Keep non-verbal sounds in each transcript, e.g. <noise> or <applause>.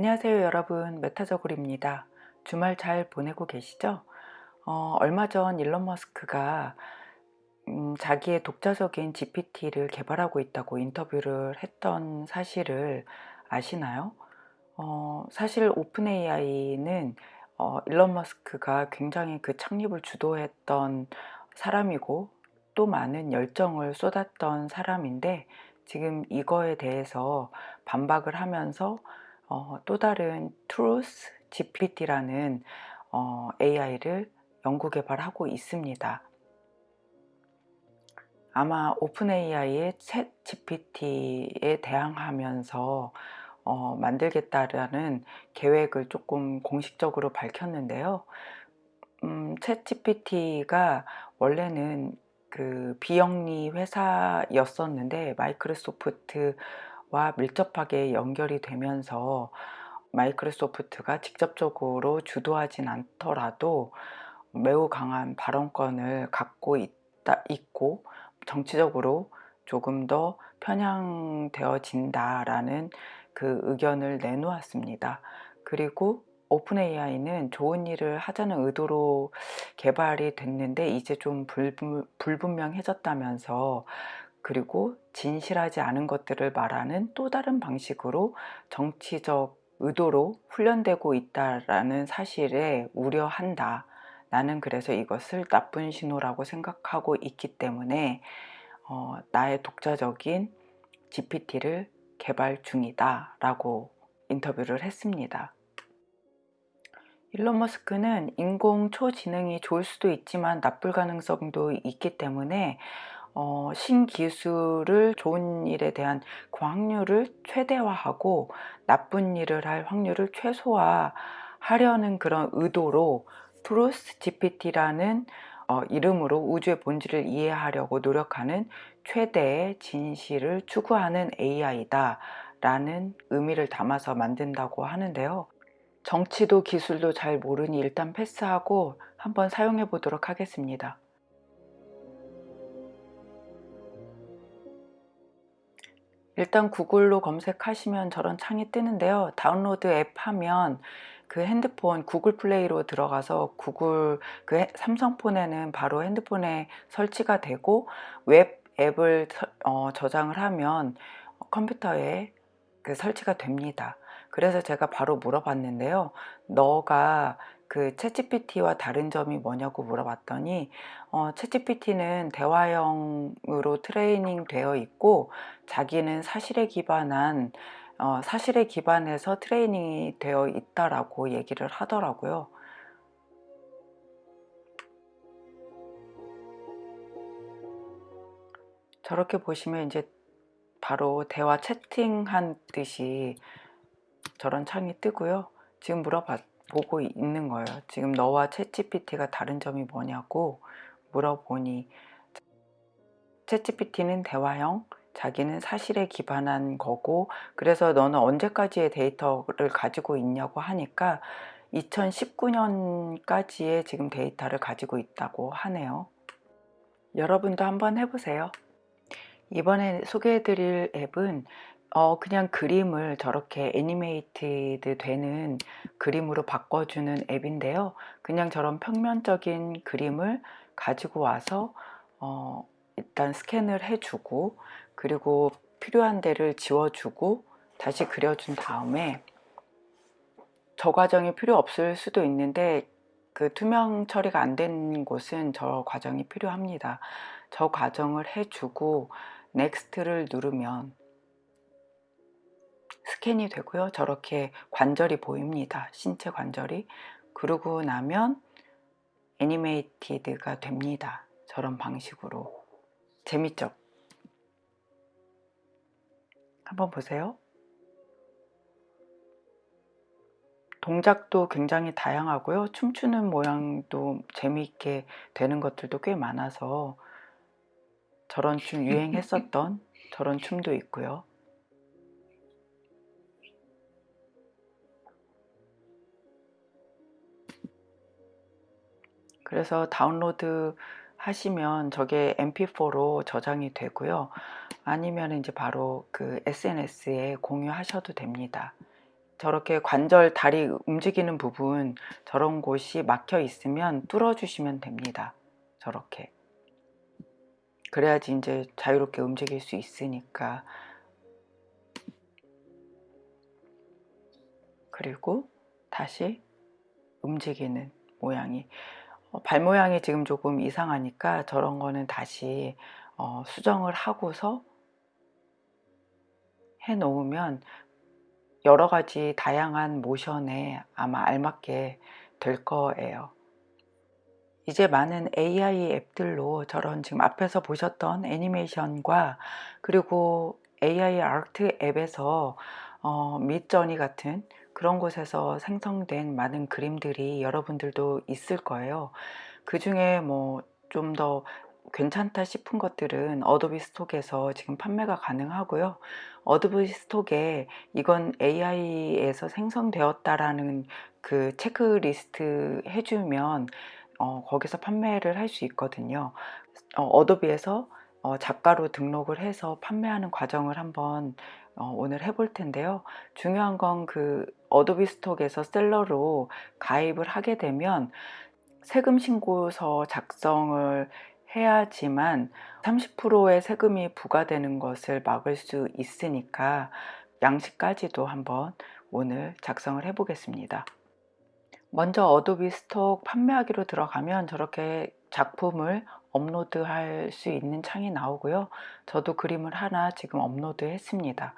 안녕하세요 여러분 메타저글입니다 주말 잘 보내고 계시죠? 어, 얼마 전 일론 머스크가 음, 자기의 독자적인 GPT를 개발하고 있다고 인터뷰를 했던 사실을 아시나요? 어, 사실 오픈 AI는 어, 일론 머스크가 굉장히 그 창립을 주도했던 사람이고 또 많은 열정을 쏟았던 사람인데 지금 이거에 대해서 반박을 하면서 어, 또 다른 Truth GPT라는 어, AI를 연구 개발하고 있습니다. 아마 오픈 AI의 챗 GPT에 대항하면서 어, 만들겠다라는 계획을 조금 공식적으로 밝혔는데요. 음, 챗 GPT가 원래는 그 비영리 회사였었는데 마이크로소프트 와 밀접하게 연결이 되면서 마이크로소프트가 직접적으로 주도하진 않더라도 매우 강한 발언권을 갖고 있다, 있고 정치적으로 조금 더 편향되어진다라는 그 의견을 내놓았습니다. 그리고 오픈 AI는 좋은 일을 하자는 의도로 개발이 됐는데 이제 좀 불분, 불분명해졌다면서 그리고 진실하지 않은 것들을 말하는 또 다른 방식으로 정치적 의도로 훈련되고 있다라는 사실에 우려한다. 나는 그래서 이것을 나쁜 신호라고 생각하고 있기 때문에 어, 나의 독자적인 GPT를 개발 중이다 라고 인터뷰를 했습니다. 일론 머스크는 인공 초지능이 좋을 수도 있지만 나쁠 가능성도 있기 때문에 어, 신기술을 좋은 일에 대한 그 확률을 최대화하고 나쁜 일을 할 확률을 최소화하려는 그런 의도로 Truth GPT라는 어, 이름으로 우주의 본질을 이해하려고 노력하는 최대의 진실을 추구하는 AI다 라는 의미를 담아서 만든다고 하는데요. 정치도 기술도 잘 모르니 일단 패스하고 한번 사용해 보도록 하겠습니다 일단 구글로 검색하시면 저런 창이 뜨는데요. download app 하면 그 핸드폰 Google Play로 들어가서 구글 그 삼성폰에는 바로 핸드폰에 설치가 되고 웹 앱을 어, 저장을 하면 컴퓨터에 그 설치가 됩니다. 그래서 제가 바로 물어봤는데요. 너가 그 챗GPT와 다른 점이 뭐냐고 물어봤더니 어, 챗GPT는 대화형으로 트레이닝 되어 있고 자기는 사실에 기반한 어, 사실에 기반해서 트레이닝이 되어 있다라고 얘기를 하더라고요. 저렇게 보시면 이제 바로 대화 채팅한 듯이 저런 창이 뜨고요. 지금 물어봤 보고 있는 거예요. 지금 너와 챗GPT가 다른 점이 뭐냐고 물어보니 챗GPT는 대화형 자기는 사실에 기반한 거고 그래서 너는 언제까지의 데이터를 가지고 있냐고 하니까 2019년까지의 지금 데이터를 가지고 있다고 하네요. 여러분도 한번 해보세요. 이번에 소개해 드릴 앱은 어 그냥 그림을 저렇게 애니메이티드 되는 그림으로 바꿔주는 앱인데요. 그냥 저런 평면적인 그림을 가지고 와서 어 일단 스캔을 해주고 그리고 필요한 데를 지워주고 다시 그려준 다음에 저 과정이 필요 없을 수도 있는데 그 투명 처리가 안 된 곳은 저 과정이 필요합니다. 저 과정을 해주고 next를 누르면 스캔이 되고요. 저렇게 관절이 보입니다. 신체 관절이. 그러고 나면 animated가 됩니다. 저런 방식으로. 재밌죠? 한번 보세요. 동작도 굉장히 다양하고요. 춤추는 모양도 재미있게 되는 것들도 꽤 많아서 저런 춤 <laughs> 유행했었던 저런 춤도 있고요 그래서 다운로드 하시면 저게 mp4로 저장이 되고요. 아니면 이제 바로 그 SNS에 공유하셔도 됩니다. 저렇게 관절 다리 움직이는 부분 저런 곳이 막혀 있으면 뚫어 주시면 됩니다. 저렇게. 그래야지 이제 자유롭게 움직일 수 있으니까. 그리고 다시 움직이는 모양이. 어, 발 모양이 지금 조금 이상하니까 저런 거는 다시 어, 수정을 하고서 해 놓으면 여러 가지 다양한 모션에 아마 알맞게 될 거예요. 이제 많은 AI 앱들로 저런 지금 앞에서 보셨던 애니메이션과 그리고 AI 아트 앱에서 어, 밑저니 같은 그런 곳에서 생성된 많은 그림들이 여러분들도 있을 거예요. 그 중에 뭐 좀 더 괜찮다 싶은 것들은 Adobe Stock에서 지금 판매가 가능하고요. Adobe Stock에 이건 AI에서 생성되었다라는 그 체크리스트 해주면 어, 거기서 판매를 할 수 있거든요. 어, Adobe에서 어, 작가로 등록을 해서 판매하는 과정을 한번 어, 오늘 해볼 텐데요. 중요한 건 그 Adobe Stock에서 seller로 가입을 하게 되면 세금 신고서 작성을 해야지만 30%의 세금이 부과되는 것을 막을 수 있으니까 양식까지도 한번 오늘 작성을 해 보겠습니다. 먼저 Adobe Stock 판매하기로 들어가면 저렇게 작품을 업로드 할 수 있는 창이 나오고요. 저도 그림을 하나 지금 업로드 했습니다.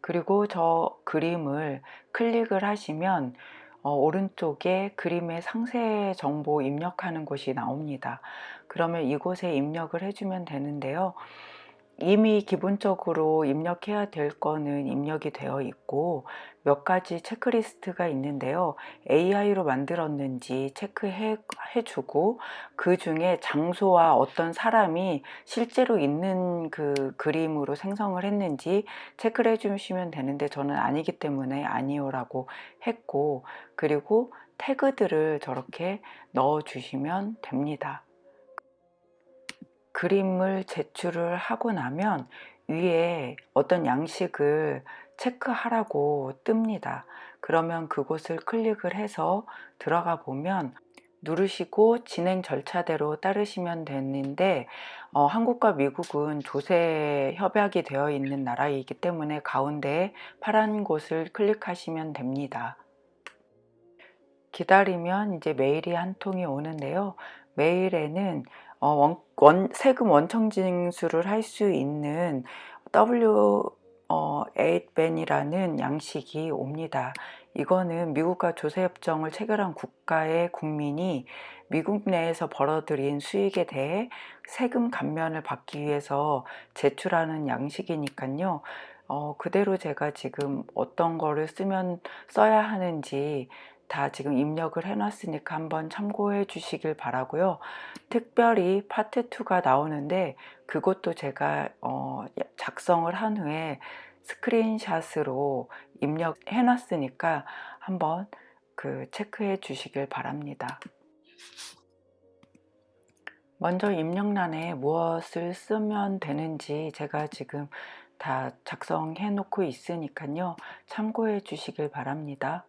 그리고 저 그림을 클릭을 하시면 어, 오른쪽에 그림의 상세 정보 입력하는 곳이 나옵니다. 그러면 이곳에 입력을 해주면 되는데요. 이미 기본적으로 입력해야 될 거는 입력이 되어 있고 몇 가지 체크리스트가 있는데요. AI로 만들었는지 체크해 주고 그 중에 장소와 어떤 사람이 실제로 있는 그 그림으로 생성을 했는지 체크를 해 주시면 되는데 저는 아니기 때문에 아니요라고 했고 그리고 태그들을 저렇게 넣어 주시면 됩니다. 그림을 제출을 하고 나면 위에 어떤 양식을 체크하라고 뜹니다. 그러면 그곳을 클릭을 해서 들어가 보면 누르시고 진행 절차대로 따르시면 되는데 어, 한국과 미국은 조세 협약이 되어 있는 나라이기 때문에 가운데 파란 곳을 클릭하시면 됩니다. 기다리면 이제 메일이 한 통이 오는데요. 메일에는 어, 원, 원, 세금 원청 징수를 할 수 있는 W 어, 8벤이라는 양식이 옵니다. 이거는 미국과 조세협정을 체결한 국가의 국민이 미국 내에서 벌어들인 수익에 대해 세금 감면을 받기 위해서 제출하는 양식이니까요. 어, 그대로 제가 지금 어떤 거를 쓰면 써야 하는지 다 지금 입력을 해놨으니까 한번 참고해 주시길 바라고요. 특별히 파트 2가 나오는데 그것도 제가 어 작성을 한 후에 스크린샷으로 입력해 놨으니까 한번 그 체크해 주시길 바랍니다. 먼저 입력란에 무엇을 쓰면 되는지 제가 지금 다 작성해 놓고 있으니까요. 참고해 주시길 바랍니다.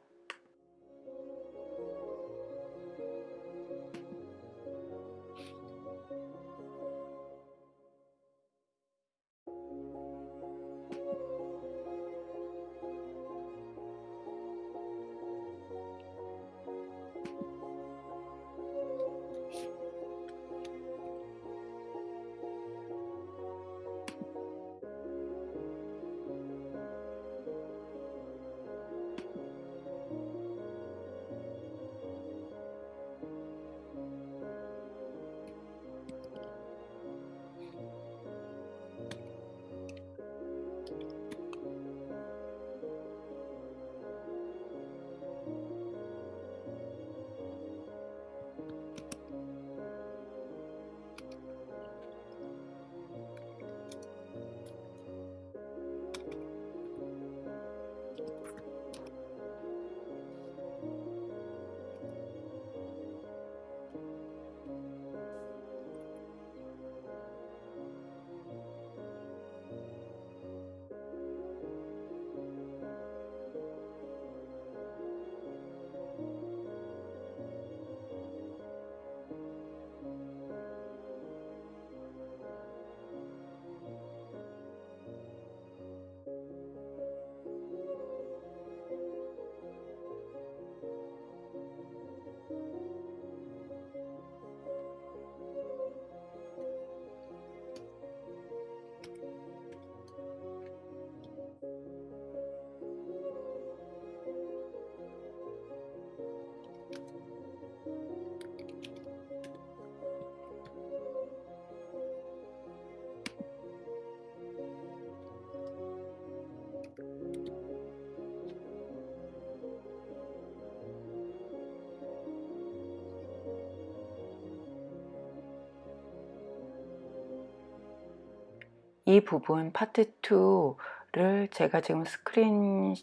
이 부분 파트 2를 제가 지금 스크린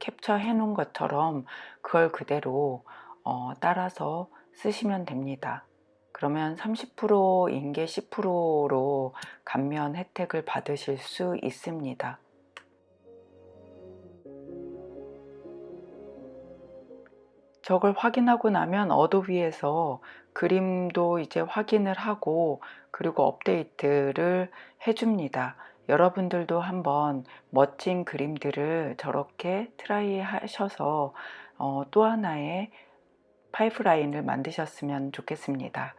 캡처 해 놓은 것처럼 그걸 그대로 어, 따라서 쓰시면 됩니다. 그러면 30%인 게 10%로 감면 혜택을 받으실 수 있습니다. 저걸 확인하고 나면 Adobe에서 그림도 이제 확인을 하고 그리고 업데이트를 해줍니다. 여러분들도 한번 멋진 그림들을 저렇게 try 하셔서 어, 또 하나의 파이프라인을 만드셨으면 좋겠습니다.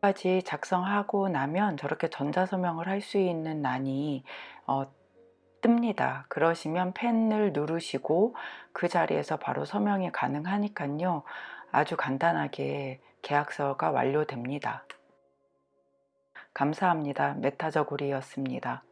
까지 작성하고 나면 저렇게 전자서명을 할 수 있는 난이 어, 뜹니다. 그러시면 펜을 누르시고 그 자리에서 바로 서명이 가능하니까요. 아주 간단하게 계약서가 완료됩니다. 감사합니다. 메타저고리였습니다.